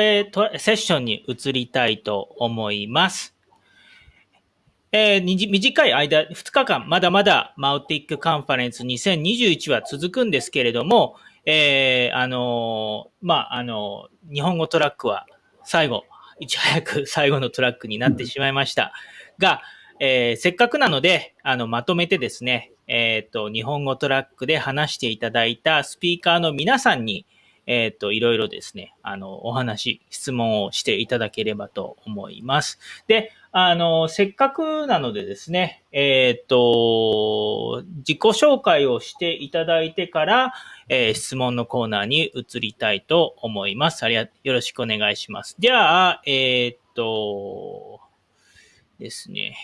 A セッションに移りたいと思います。えー、短い間、2日間、まだまだマウティックカンファレンス2021は続くんですけれども、えー、あのー、まあ、あのー、日本語トラックは最後、いち早く 最後のトラックになってしまいました。が、え、せっかくなので、あの、まとめてですね、えっ、と、日本語トラックで話していただいたスピーカーの皆さんに、えっ、ー、と、いろいろですね、あの、お話、質問をしていただければと思います。で、あの、せっかくなのでですね、えっ、ー、と、自己紹介をしていただいてから、えー、質問のコーナーに移りたいと思います。ありが、よろしくお願いします。では、えっ、と、ですね。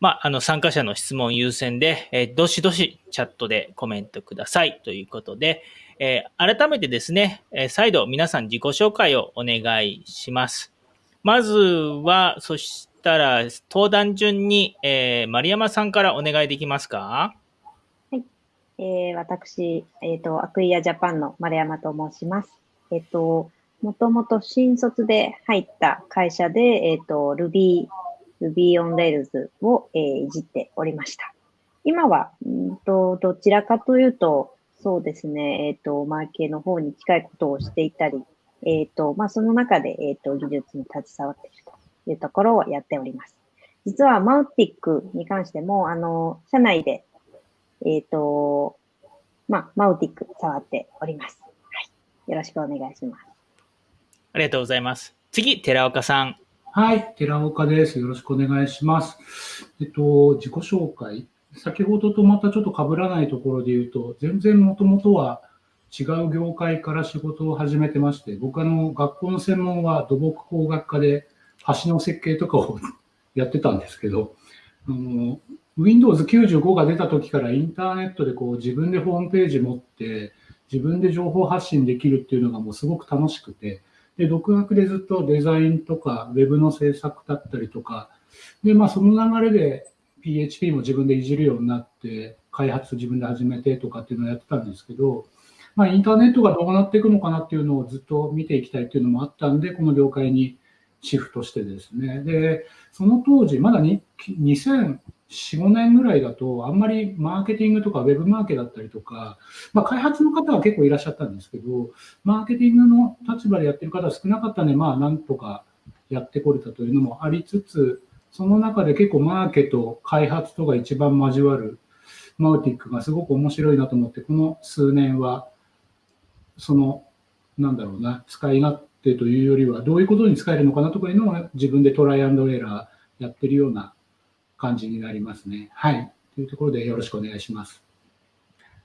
まあ、あの、参加者の質問優先で、え、どしどしチャットでコメントくださいということで、えー、改めてですね、えー、再度皆さん自己紹介をお願いします。まずは、そしたら、登壇順に、えー、丸山さんからお願いできますか？はい。えー、私、えっ、ー、と、アクイアジャパンの丸山と申します。えっ、と、もともと新卒で入った会社で、えっ、と、Ruby、Ruby on Rails を、えー、いじっておりました。今は、んとどちらかというと、そうですね。えっ、ー、と、マーケの方に近いことをしていたり、えっ、ー、と、まあ、その中で、えっ、ー、と、技術に携わっているというところをやっております。実は、マウティックに関しても、あの、社内で、えっ、と、まあ、マウティック触っております。はい。よろしくお願いします。ありがとうございます。次、寺岡さん。はい、寺岡です。よろしくお願いします。えっと、自己紹介先ほどとまたちょっと被らないところで言うと、全然もともとは違う業界から仕事を始めてまして、僕あの、学校の専門は土木工学科で橋の設計とかをやってたんですけど、あの Windows 95が出た時からインターネットでこう自分でホームページ持って自分で情報発信できるっていうのがもうすごく楽しくて、で、独学でずっとデザインとか Web の制作だったりとか、で、まあその流れで PHP も自分でいじるようになって、開発自分で始めてとかっていうのをやってたんですけど、まあ、インターネットがどうなっていくのかなっていうのをずっと見ていきたいっていうのもあったんで、この業界にシフトしてですね。で、その当時、まだに2004、5年ぐらいだと、あんまりマーケティングとかウェブマーケだったりとか、まあ、開発の方は結構いらっしゃったんですけど、マーケティングの立場でやってる方は少なかったんで、まあ、なんとかやってこれたというのもありつつ、その中で結構マーケと開発とが一番交わるマウティックがすごく面白いなと思って、この数年は、その、なんだろうな、使い勝手というよりは、どういうことに使えるのかなとかいうのを自分でトライアンドエラーやってるような感じになりますね。はい。というところでよろしくお願いします。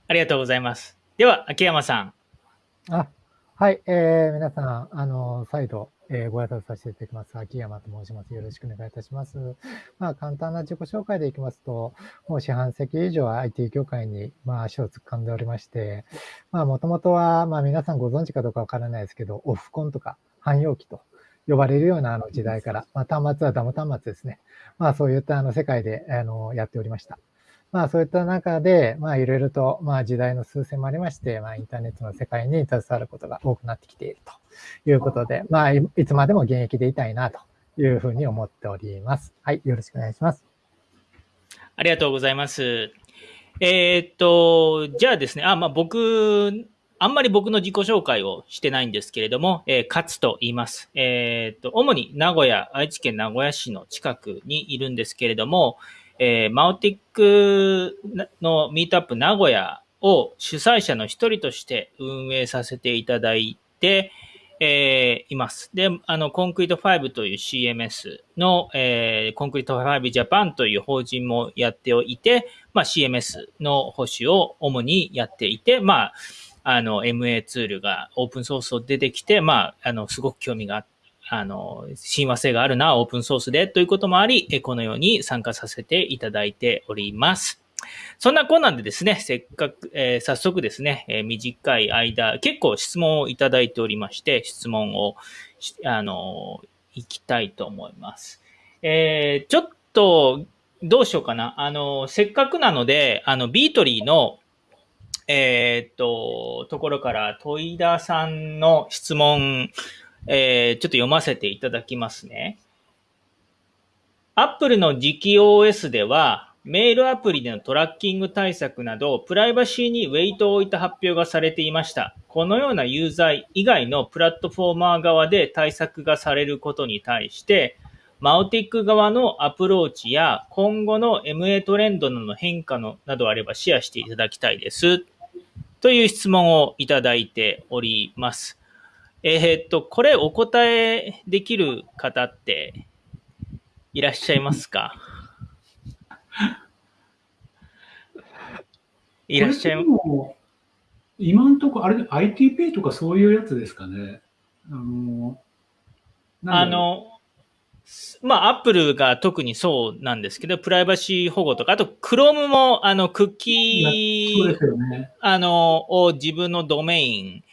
ありがとうございます。では、秋山さん。あ、はい、えー、皆さん、あの、再度、えー、ご挨拶させていただきます。秋山と申します。よろしくお願いいたします。まあ、簡単な自己紹介でいきますと、もう四半世紀以上 IT 業界に、まあ、足を突っ込んでおりまして、まあ、もともとは、まあ、皆さんご存知かどうかわからないですけど、オフコンとか汎用機と呼ばれるようなあの時代から、まあ、端末はダム端末ですね。まあ、そういったあの世界で、あの、やっておりました。まあそういった中で、まあいろいろと、まあ時代の数勢もありまして、まあインターネットの世界に携わることが多くなってきているということで、まあいつまでも現役でいたいなというふうに思っております。はい、よろしくお願いします。ありがとうございます。えー、っと、じゃあですね、あ、まあ僕、あんまり僕の自己紹介をしてないんですけれども、えー、勝と言います。えー、っと、主に名古屋、愛知県名古屋市の近くにいるんですけれども、えー、マオティックのミートアップ名古屋を主催者の一人として運営させていただいて、えー、います。で、あの、コンクリート5という CMS の、えー、コンクリート5ジャパンという法人もやっておいて、まあ、CMS の保守を主にやっていて、まあ、あの、MA ツールがオープンソースを出てきて、まあ、あの、すごく興味があってあの、親和性があるな、オープンソースでということもあり、このように参加させていただいております。そんなこんなんでですね、せっかく、えー、早速ですね、えー、短い間、結構質問をいただいておりまして、質問を、あの、いきたいと思います。えー、ちょっと、どうしようかな。あの、せっかくなので、あの、ビートリーの、えっと、ところから、戸井田さんの質問、えーちょっと読ませていただきますね。Apple の次期 OS では、メールアプリでのトラッキング対策など、プライバシーにウェイトを置いた発表がされていました。このようなユーザー以外のプラットフォーマー側で対策がされることに対して、マウティック側のアプローチや今後の MA トレンドの変化のなどあればシェアしていただきたいです。という質問をいただいております。えーっと、これお答えできる方っていらっしゃいますか？いらっしゃいまこれでも今のところ、あれ、ITP とかそういうやつですかね？あの、あの、すまあ、アップルが特にそうなんですけど、プライバシー保護とか、あと、Chrome も、あの、クッキー、ね。あの、を自分のドメイン、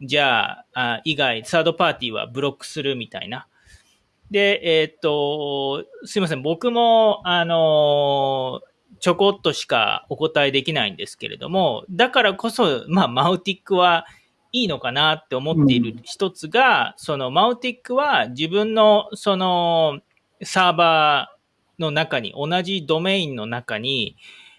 じゃあ、あ以外、サードパーティーはブロックするみたいな。で、えーっと、すいません、僕も、あの、ちょこっとしかお答えできないんですけれども、だからこそ、まあ、マウティックはいいのかなって思っている一つが、そのマウティックは自分のそのサーバーの中に、同じドメインの中に、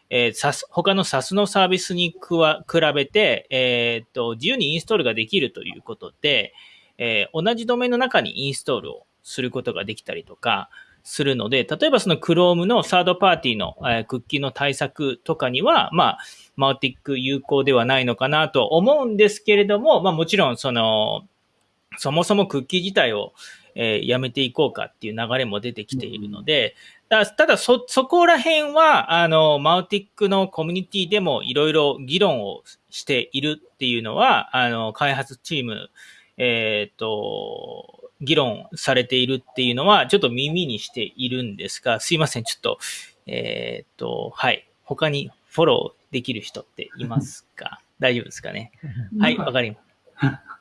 えー、サス他の SAS のサービスにくわ比べて、えーと、自由にインストールができるということで、えー同じドメインの中にインストールをすることができたりとかするので、例えばその Chrome のサードパーティーの、えークッキーの対策とかには、まあ、マウティック有効ではないのかなと思うんですけれども、まあもちろんその、そもそもクッキー自体を、えーやめていこうかっていう流れも出てきているので、だただそ、そこら辺は、あの、マウティックのコミュニティでもいろいろ議論をしているっていうのは、あの、開発チーム、えっ、と、議論されているっていうのは、ちょっと耳にしているんですが、すいません、ちょっと、えっ、と、はい。他にフォローできる人っていますか？大丈夫ですかね？はい、わかりま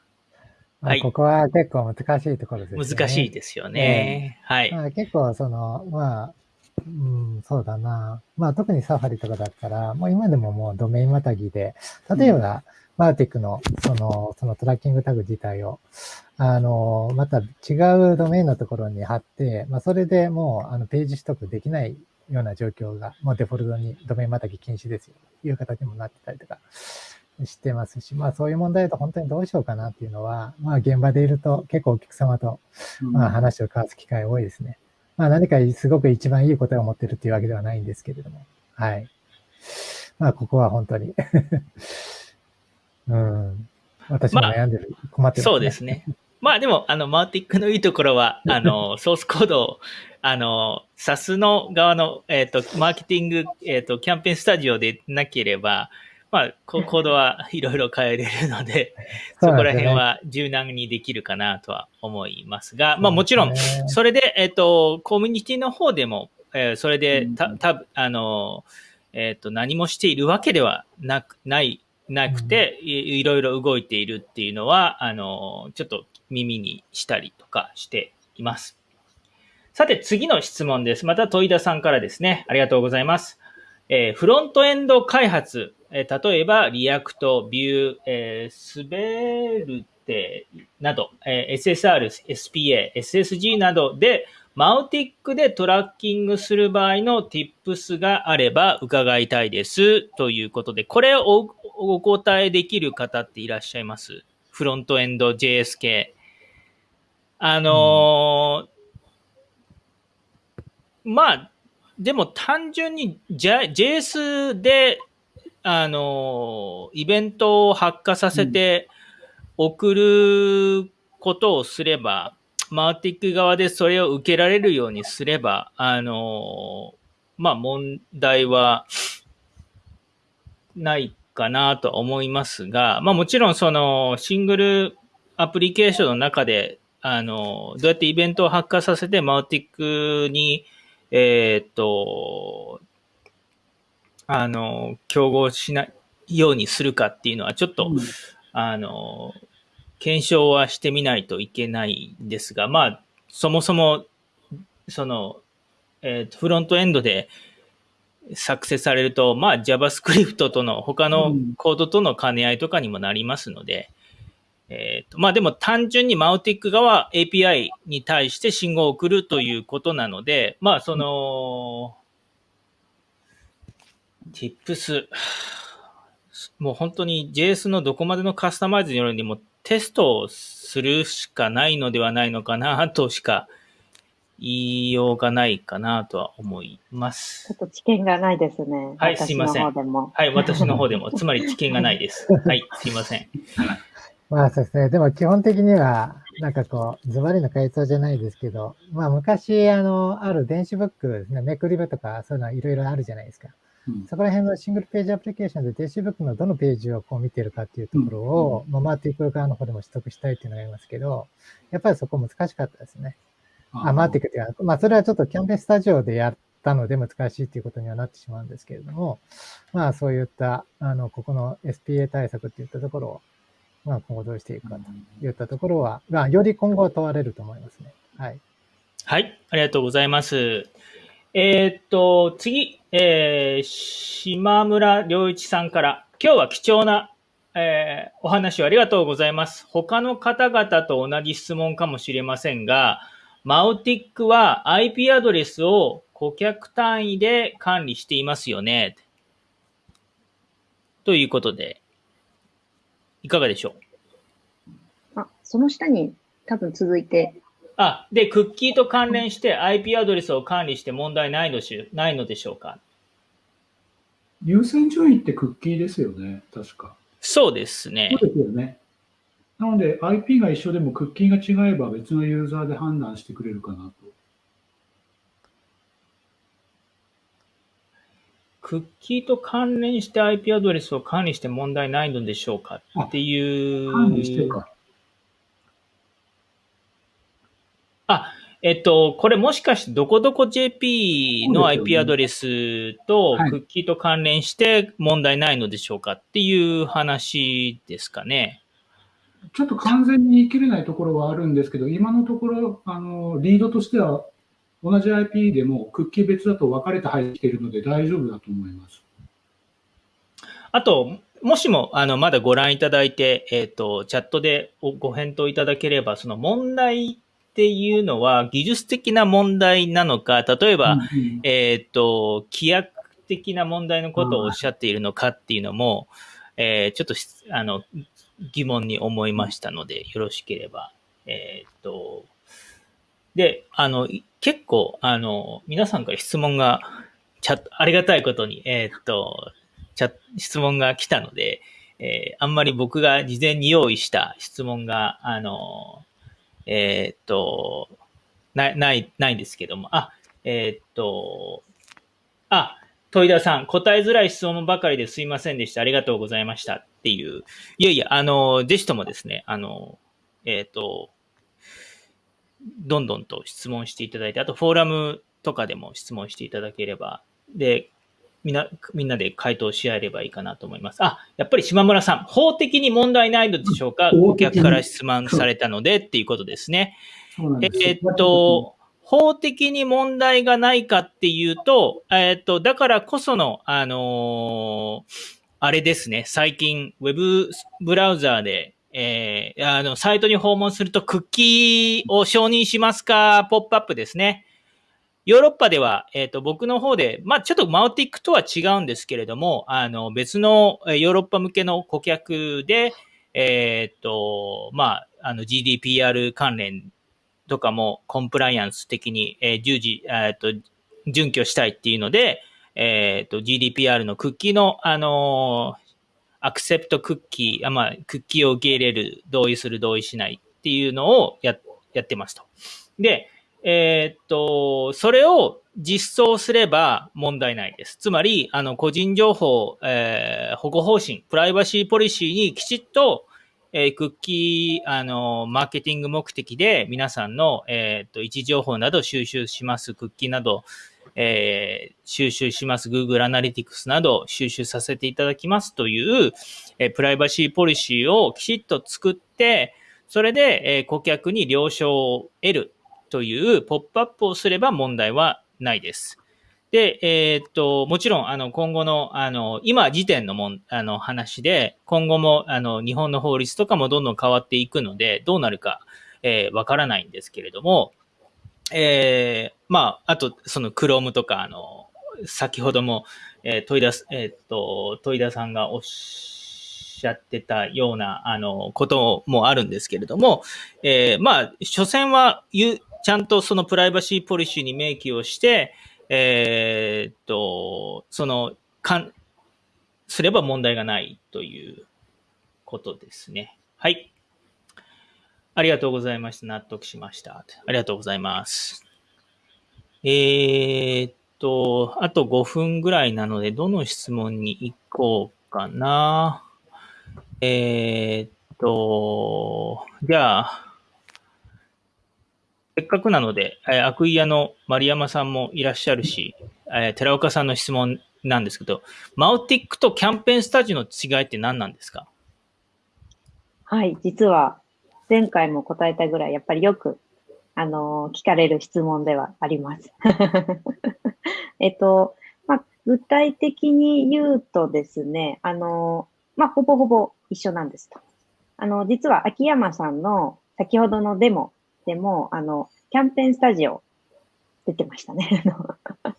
はいまあここは結構難しいところですよね。す。難しいですよね。はい。まあ、結構その、まあ、うん、そうだな。まあ特にサファリとかだったら、もう今でももうドメインまたぎで、例えば、マーティックのその、そのトラッキングタグ自体を、あの、また違うドメインのところに貼って、まあそれでもうあのページ取得できないような状況が、もうデフォルトにドメインまたぎ禁止ですよ、という形にもなってたりとかしてますし、まあそういう問題だと本当にどうしようかなっていうのは、まあ現場でいると結構お客様とまあ、話を交わす機会多いですね。まあ、何かすごく一番いい答えを持ってるっていうわけではないんですけれども。はい。まあ、ここは本当に。うん。私も悩んでる、困ってる、そうですね。まあでも、あの、マーティックのいいところは、あの、ソースコードを、あの、SAS の側の、えっ、と、マーケティング、えっ、と、キャンペーンスタジオでなければ、まあ、ココードはいろいろ変えれるので、そこら辺は柔軟にできるかなとは思いますが、まあもちろん、それで、えっ、と、コミュニティの方でも、えーそれで、た、た、あの、えっ、と、何もしているわけではなく、ない、なくて、いいろいろ動いているっていうのは、あの、ちょっと耳にしたりとかしています。さて、次の質問です。また、戸井田さんからですね。ありがとうございます。えーフロントエンド開発、えー例えば、 React、Vue、えー Svelte など、えー SSR、SPA、SSG などで、 Mautic でトラッキングする場合の tips があれば伺いたいです。ということで、これをおお答えできる方っていらっしゃいますフロントエンド JS 系。あのーまあ、でも単純に JS で、あのーイベントを発火させて送ることをすれば、マーティック側でそれを受けられるようにすれば、あのーまあ問題はないかなとは思いますが、まあもちろんそのシングルアプリケーションの中で、あの、どうやってイベントを発火させてマウティックに、えーっと、あの、競合しないようにするかっていうのはちょっと、あの、検証はしてみないといけないんですが、まあ、そもそも、その、えーとフロントエンドで、作成されると、まあ JavaScript との他のうん。コードとの兼ね合いとかにもなりますので、えっ、と、まあでも単純にマウティック側 API に対して信号を送るということなので、まあその、Tips、もう本当に JS のどこまでのカスタマイズによるにもテストをするしかないのではないのかなとしか言いようがないかなとは思いますちょ。っと知見がないですね。はいすいません。はい、私の方でも、つまり知見がないです。はい、すいません。まあそうですね。でも基本的には、なんかこう、ズバリの回答じゃないですけど、まあ昔、あの、ある電子ブックですね、めくり部とか、そういうのはいろいろあるじゃないですか。うんそこら辺のシングルページアプリケーションで電子ブックのどのページをこう見てるかっていうところを、まあ、マーティック側の方でも取得したいっていうのがありますけど、やっぱりそこ難しかったですね。あ、マーティックっていうか、まあそれはちょっとキャンペーンスタジオでやったので難しいっていうことにはなってしまうんですけれども、まあそういった、あの、ここの SPA 対策っていったところを、まあ今後どうしていくかといったところは、まあより今後は問われると思いますね。はい。はい、ありがとうございます。えーっと、次、えー、島村良一さんから、今日は貴重な、えーお話をありがとうございます。他の方々と同じ質問かもしれませんが、マウティックは IP アドレスを顧客単位で管理していますよね。ということで、いかがでしょう？あ、その下に多分続いて、あ、で、クッキーと関連して IP アドレスを管理して問題ないのしないのでしょうか？優先順位ってクッキーですよね、確か。そうですねそう。ですよね。なので IP が一緒でもクッキーが違えば別のユーザーで判断してくれるかなと。クッキーと関連して IP アドレスを管理して問題ないのでしょうかっていう。管理してか。あ、えっと、これもしかしてどこどこ JP の IP アドレスとはいクッキーと関連して問題ないのでしょうかっていう話ですかね。ちょっと完全に言い切れないところはあるんですけど、今のところ、あの、リードとしては、同じ IP でもクッキー別だと分かれて入っているので大丈夫だと思います。あと、もしも、あの、まだご覧いただいて、えっ、と、チャットでおご返答いただければ、その問題っていうのは技術的な問題なのか、例えば、うんうんえっ、と、規約的な問題のことをおっしゃっているのかっていうのも、えーちょっとしあの疑問に思いましたので、よろしければ。えっ、と、で、あの、い結構、あの、皆さんから質問が、チャ、ありがたいことに、えっ、と、チャ質問が来たので、えーあんまり僕が事前に用意した質問が、あの、えっ、と、ない、ない、ないんですけども、あ、えっ、と、あ、戸井田さん、答えづらい質問ばかりですいませんでした。ありがとうございました。っていう。いやいや、あの、ぜひともですね、あの、えっ、と、どんどんと質問していただいて、あとフォーラムとかでも質問していただければ、で、みんな、みんなで回答し合えればいいかなと思います。あ、やっぱり島村さん、法的に問題ないのでしょうか？法顧客から質問されたのでっていうことですね。すえーっと、法的に問題がないかっていうと、えーっと、だからこその、あのーあれですね、最近、ウェブブラウザーで、えーあの、サイトに訪問すると、クッキーを承認しますか、ポップアップですね。ヨーロッパでは、えっ、と、僕の方で、まあ、ちょっとマウティックとは違うんですけれども、あの、別のヨーロッパ向けの顧客で、えっ、と、まあ、あの、GDPR 関連とかもコンプライアンス的に、えー従事、えっと、準拠したいっていうので、えっと、GDPR のクッキーの、あのアクセプトクッキー、あまあ、クッキーを受け入れる、同意する、同意しないっていうのをや、やってますと。で、えーっと、それを実装すれば問題ないです。つまり、あの、個人情報、えー保護方針、プライバシーポリシーにきちっと、えークッキー、あの、マーケティング目的で皆さんの、えーっと、位置情報など収集します、クッキーなど、えー収集します、Google Analytics など収集させていただきますという、えープライバシーポリシーをきちっと作って、それで、えー顧客に了承を得るというポップアップをすれば問題はないです。で、えーっと、もちろん、あの、今後の、あの、今時点のもん、あの、話で、今後も、あの、日本の法律とかもどんどん変わっていくので、どうなるか、えわからないんですけれども、えーまあ、あと、その、クロームとか、あの、先ほども、えー、問い出す、えーっと、問い出さんがおっしゃってたような、あの、こともあるんですけれども、えーまあ、所詮は、ゆちゃんとそのプライバシーポリシーに明記をして、えーっと、その、かん、すれば問題がないということですね。はい。ありがとうございました。納得しました。ありがとうございます。えーっと、あと5分ぐらいなので、どの質問に行こうかな。えーっと、じゃあ、せっかくなので、えー、悪意屋の丸山さんもいらっしゃるし、えー寺岡さんの質問なんですけど、マウティックとキャンペーンスタジオの違いって何なんですか？はい、実は前回も答えたぐらい、やっぱりよく、あの聞かれる質問ではあります。えっと、まあ、具体的に言うとですね、あのまあ、ほぼほぼ一緒なんですと。あの、実は秋山さんの先ほどのデモでも、あの、キャンペーンスタジオ出てましたね。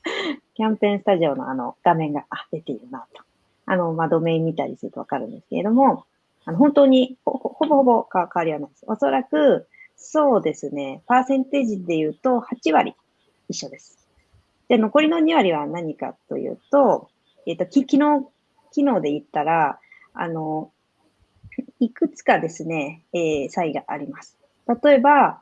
キャンペーンスタジオのあの画面が、あ、出ているなと。あの、まあ、ドメイン見たりするとわかるんですけれども、あの、本当にほほほぼほぼか変わりはないです。おそらく、そうですね、パーセンテージで言うと8割一緒です。で、残りの2割は何かというと、えっ、と、き機能、機能で言ったら、あの、いくつかですね、えー差異があります。例えば、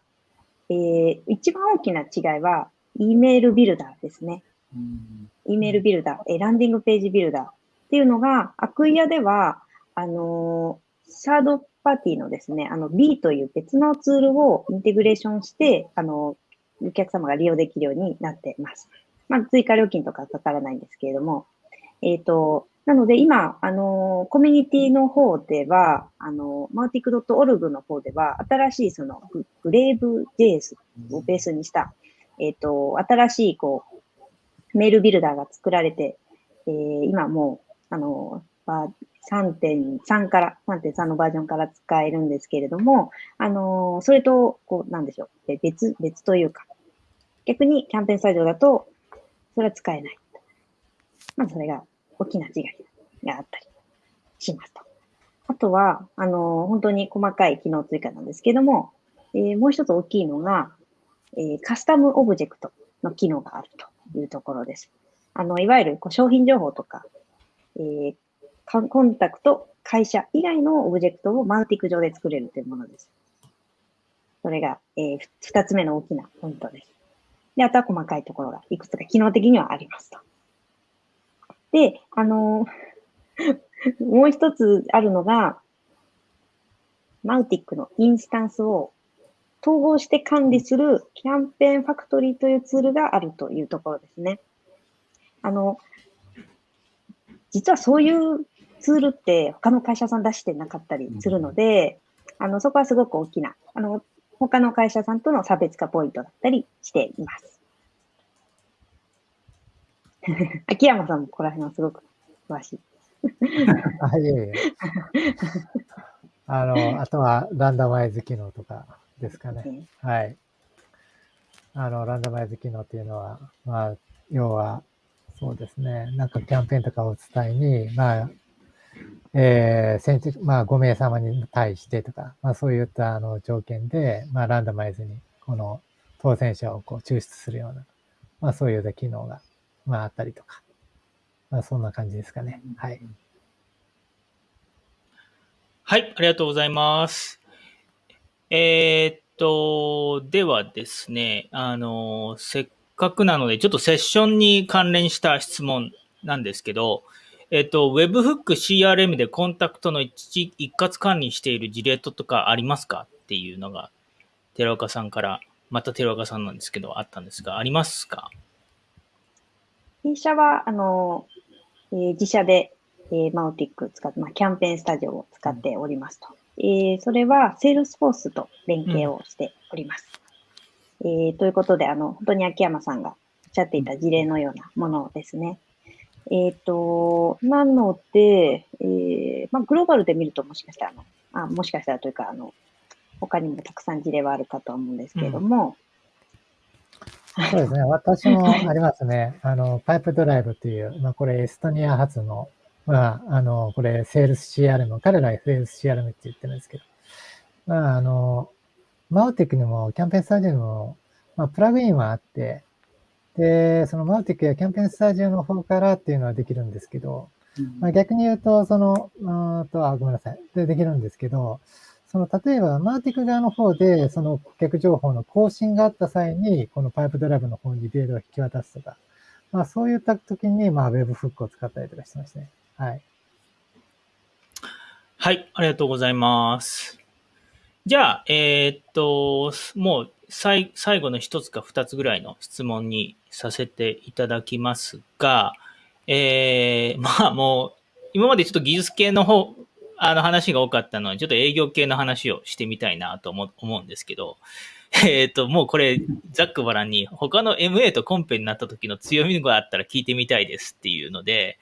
えー一番大きな違いは、E メールビルダーですね。うん、E メールビルダー、えーランディングページビルダーっていうのが、アクイアでは、あのーサードパーティーのですね、あの B という別のツールをインテグレーションして、あのお客様が利用できるようになっています。まあ、追加料金とかかからないんですけれども、えっ、と、なので今、あの、コミュニティの方では、あの、マウティック .org の方では、新しいそのグレーブ JS をベースにした、えっ、と、新しい、こう、メールビルダーが作られて、えー今もう、あの、3.3から、3.3のバージョンから使えるんですけれども、あの、それと、こう、なんでしょう、別、別というか、逆にキャンペーンスタジオだと、それは使えない。まずそれが大きな違いがあったりしますと。あとは、あの、本当に細かい機能追加なんですけども、えーもう一つ大きいのが、えーカスタムオブジェクトの機能があるというところです。あの、いわゆるこう商品情報とか、えーかコンタクト、会社以外のオブジェクトを Mautic 上で作れるというものです。それが、えーふ二つ目の大きなポイントです。で、あとは細かいところがいくつか機能的にはありますと。で、あのー もう一つあるのが、マウティックのインスタンスを統合して管理するキャンペーンファクトリーというツールがあるというところですね。あの、実はそういうツールって他の会社さん出してなかったりするので、あの、そこはすごく大きな、あの、他の会社さんとの差別化ポイントだったりしています。秋山さんもここら辺はすごく詳しい。あ、いえいえ。あの、あとはランダマイズ機能とかですかね。ねはい。あの、ランダマイズ機能っていうのは、まあ、要は、そうですね、なんかキャンペーンとかをお伝えに、まあ、えー、先日、まあ、5名様に対してとか、まあ、そういったあの条件で、まあ、ランダマイズに、この当選者をこう抽出するような、まあ、そういうような機能が、まあ、あったりとか、まあ、そんな感じですかね。はい。はい、ありがとうございます。えーっと、ではですね、あの、せっかくなので、ちょっとセッションに関連した質問なんですけど、えっと、Webhook CRM でコンタクトの一一括管理している事例とかありますか？っていうのが、寺岡さんから、また寺岡さんなんですけど、あったんですが、ありますか？弊社は、あの、えー自社で、えー Mautic 使って、まあ、キャンペーンスタジオを使っておりますと。えーそれは、セールスフォースと連携をしております。えーということで、あの、本当に秋山さんがおっしゃっていた事例のようなものですね。えっ、ー、と、なので、えー、まあ、グローバルで見るともしかしたらあの、あもしかしたらというか、あの、他にもたくさん事例はあるかと思うんですけれども、うん、そうですね。私もありますね。あの、パイプドライブという、まあ、これエストニア発の、まあ、あの、これ、セールス CRM、彼らはセールス CRM って言ってるんですけど、まあ、あの、マウテックにも、キャンペーンスタジオにも、まあ、プラグインはあって、で、そのマウテックやキャンペーンスタジオの方からっていうのはできるんですけど、うん、まあ、逆に言うと、その、うんと、あ、ごめんなさい。で、できるんですけど、その、例えば、マーティック側の方で、その顧客情報の更新があった際に、このパイプドライブの方にデータを引き渡すとか、まあ、そういった時に、まあ、ウェブフックを使ったりとかしてましたね。はい。はい、ありがとうございます。じゃあ、えー、っと、もう最後の一つか二つぐらいの質問にさせていただきますが、えー、まあもう、今までちょっと技術系の方、あの話が多かったので、ちょっと営業系の話をしてみたいなと思うんですけど、えっ、と、もうこれ、ざっくばらんに、他の MA とコンペになった時の強みがあったら聞いてみたいですっていうので、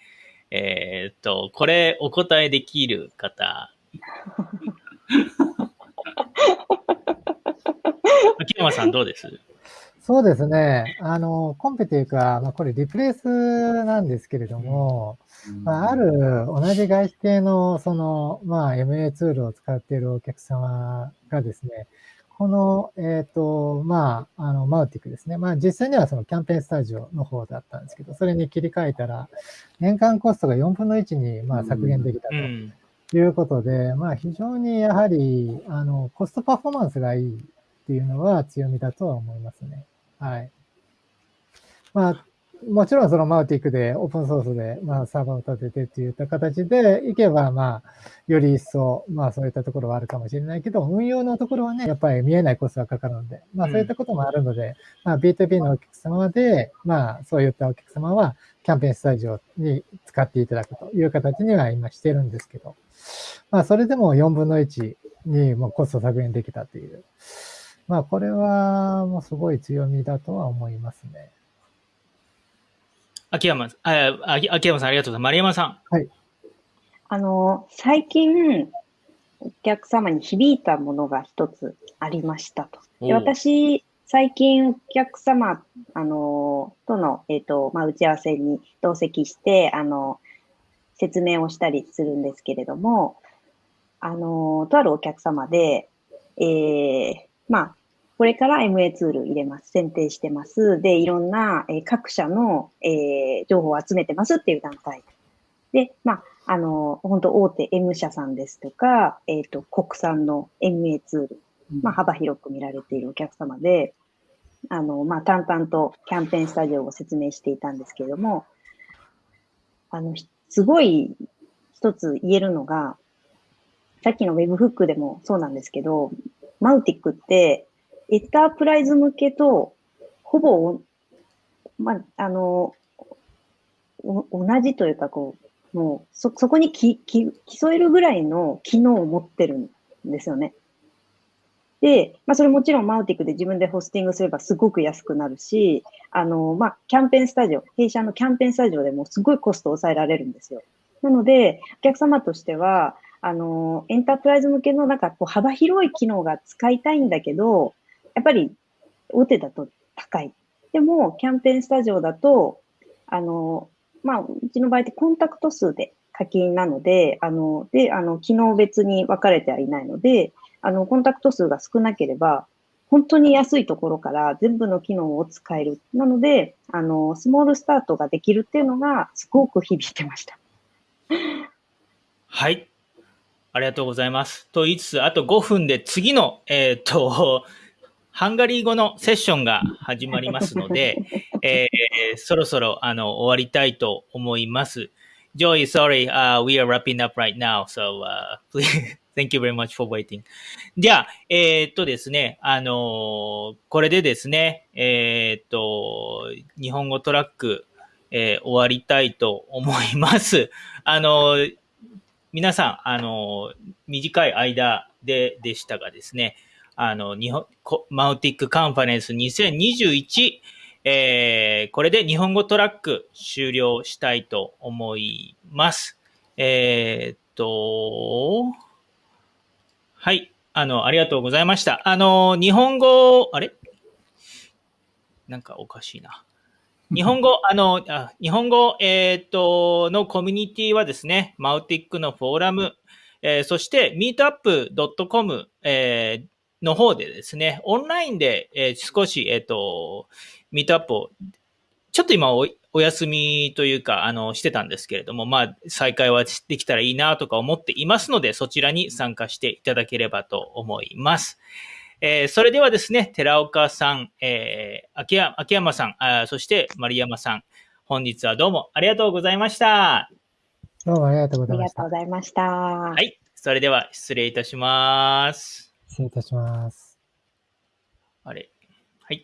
えっ、と、これお答えできる方。秋山さんどうです？そうですね。あの、コンペというか、まあ、これリプレイスなんですけれども、まあ、ある同じ外資系の、その、まあ、MA ツールを使っているお客様がですね、この、えっ、ー、と、まあ、あの、マウティックですね。まあ、実際にはそのキャンペーンスタジオの方だったんですけど、それに切り替えたら、年間コストが4分の1に、まあ、削減できたということで、まあ、非常にやはり、あの、コストパフォーマンスがいいっていうのは強みだとは思いますね。はい。まあ、もちろんそのマウティックでオープンソースで、まあ、サーバーを立ててっていった形でいけば、まあ、より一層、まあ、そういったところはあるかもしれないけど、運用のところはね、やっぱり見えないコストがかかるので、まあ、そういったこともあるので、うん、まあ、B2B のお客様で、まあ、そういったお客様は、キャンペーンスタジオに使っていただくという形には今してるんですけど、まあ、それでも4分の1にもコスト削減できたという。まあ、これはもうすごい強みだとは思いますね。秋山、あ、秋山さんありがとうございます。丸山さん。はい。あの、最近、お客様に響いたものが一つありましたと。で私、最近お客様、あの、との、えっ、ー、と、まあ、打ち合わせに同席して、あの、説明をしたりするんですけれども、あの、とあるお客様で、えー、まあ、これから MA ツール入れます。選定してます。で、いろんな、えー、各社の、えー、情報を集めてますっていう段階。で、まあ、あの、本当大手 M 社さんですとか、えっ、ー、と、国産の MA ツール、まあ、幅広く見られているお客様で、あの、まあ、淡々とキャンペーンスタジオを説明していたんですけれども、あの、すごい一つ言えるのが、さっきの Webhook でもそうなんですけど、マウティックってエンタープライズ向けと、ほぼ、まあ、の、同じというか、こう、もう、そ、そこにき、き、競えるぐらいの機能を持ってるんですよね。で、まあ、それもちろんマウティックで自分でホスティングすればすごく安くなるし、あの、まあ、キャンペーンスタジオ、弊社のキャンペーンスタジオでもすごいコストを抑えられるんですよ。なので、お客様としては、あの、エンタープライズ向けのなんかこう幅広い機能が使いたいんだけど、やっぱり大手だと高い。でも、キャンペーンスタジオだと、あの、まあ、うちの場合ってコンタクト数で課金なので、あの、で、あの、機能別に分かれてはいないので、あの、コンタクト数が少なければ、本当に安いところから全部の機能を使える。なので、あの、スモールスタートができるっていうのが、すごく響いてました。はい。ありがとうございます。と言いつつ、あと5分で次の、えっ、ー、と、ハンガリー語のセッションが始まりますので、えー、そろそろあの終わりたいと思います。Joy, sorry,、uh, we are wrapping up right now, so、uh, please, thank you very much for waiting. じゃあ、えー、っとですね、あのー、これでですね、えー、っと、日本語トラック、えー、終わりたいと思います。あのー、皆さん、あの、短い間で、でしたがですね、あの、日本、マウティックカンファレンス2021、えー、これで日本語トラック終了したいと思います。えーっと、はい。あの、ありがとうございました。あの、日本語、あれ？なんかおかしいな。日本語、あの、あ日本語、えーっと、のコミュニティはですね、マウティックのフォーラム、えーそして、meetup.com、えーの方でですね、オンラインで、えー少し、えーっと、ミートアップを、ちょっと今おお休みというか、あの、してたんですけれども、まあ、再開はできたらいいなとか思っていますので、そちらに参加していただければと思います。えーそれではですね、寺岡さん、えー秋山秋山さんあー、そして丸山さん、本日はどうもありがとうございました。どうもありがとうごありがとうざいました。ございました。ははい。それでは失礼いたします。失礼いたします。あれ。はい。